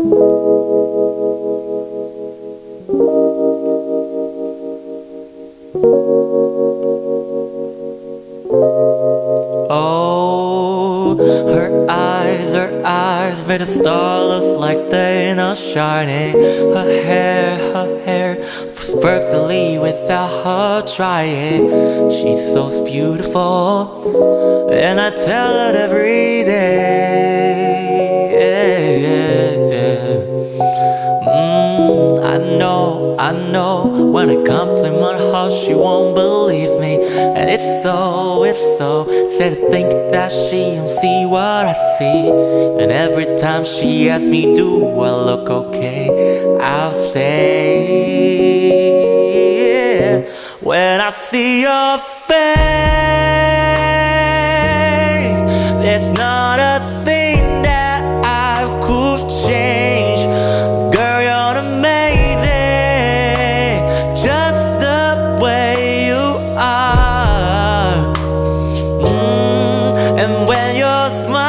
Oh, her eyes, her eyes made the stars like they're not shining. Her hair, her hair was perfectly without her trying. She's so beautiful, and I tell her every day. Mm, I know, I know. When I compliment her she won't believe me. And it's so, it's so Sad to think that she don't see what I see. And every time she asks me do I look okay? I'll say. When I see your face There's nothing fantasma.